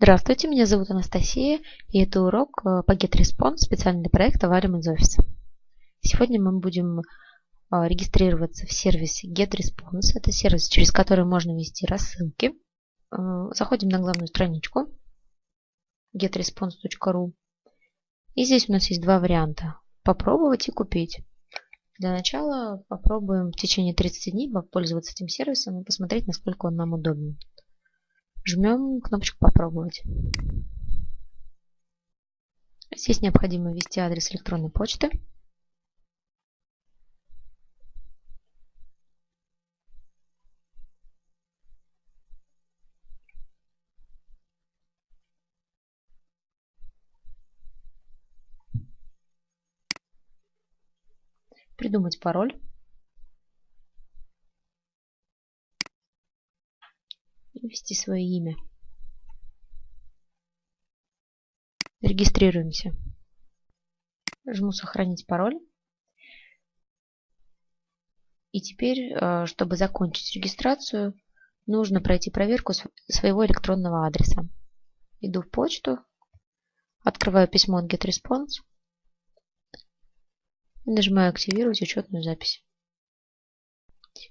Здравствуйте, меня зовут Анастасия, и это урок э, по GetResponse, специальный проект Avarium из офиса. Сегодня мы будем э, регистрироваться в сервисе GetResponse. Это сервис, через который можно вести рассылки. Э, заходим на главную страничку getresponse.ru. И здесь у нас есть два варианта. Попробовать и купить. Для начала попробуем в течение 30 дней пользоваться этим сервисом и посмотреть, насколько он нам удобен. Жмем кнопочку «Попробовать». Здесь необходимо ввести адрес электронной почты. Придумать пароль. Ввести свое имя. Регистрируемся. Жму «Сохранить пароль». И теперь, э, чтобы закончить регистрацию, нужно пройти проверку своего электронного адреса. Иду в почту, открываю письмо от GetResponse и нажимаю «Активировать учетную запись».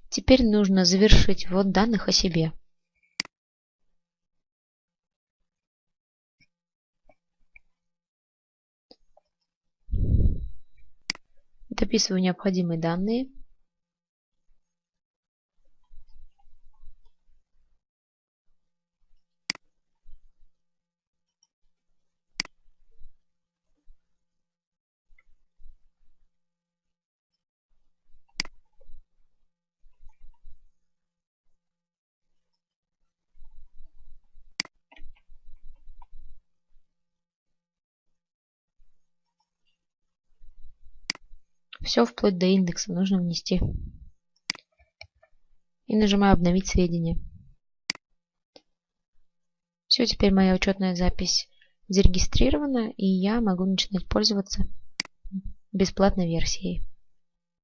Теперь нужно завершить ввод данных о себе. Дописываю необходимые данные. Все вплоть до индекса нужно внести. И нажимаю обновить сведения. Все, теперь моя учетная запись зарегистрирована, и я могу начинать пользоваться бесплатной версией.